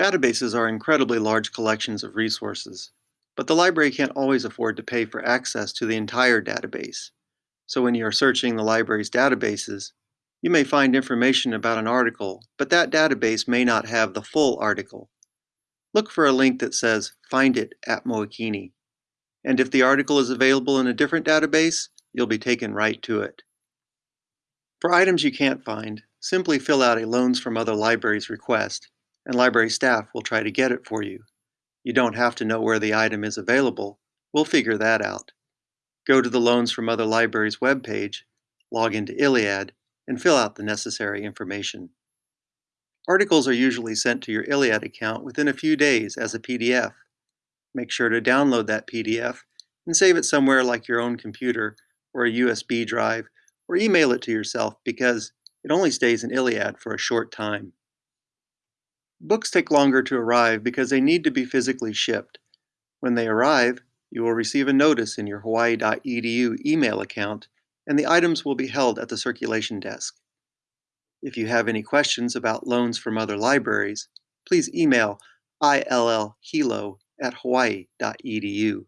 Databases are incredibly large collections of resources, but the library can't always afford to pay for access to the entire database. So when you are searching the library's databases, you may find information about an article, but that database may not have the full article. Look for a link that says Find it at Mookini. And if the article is available in a different database, you'll be taken right to it. For items you can't find, simply fill out a Loans from Other Libraries request and library staff will try to get it for you. You don't have to know where the item is available. We'll figure that out. Go to the Loans from Other Libraries webpage, log into ILLiad, and fill out the necessary information. Articles are usually sent to your ILLiad account within a few days as a PDF. Make sure to download that PDF and save it somewhere like your own computer or a USB drive or email it to yourself because it only stays in ILLiad for a short time. Books take longer to arrive because they need to be physically shipped. When they arrive, you will receive a notice in your hawaii.edu email account and the items will be held at the circulation desk. If you have any questions about loans from other libraries, please email illhilo at hawaii.edu.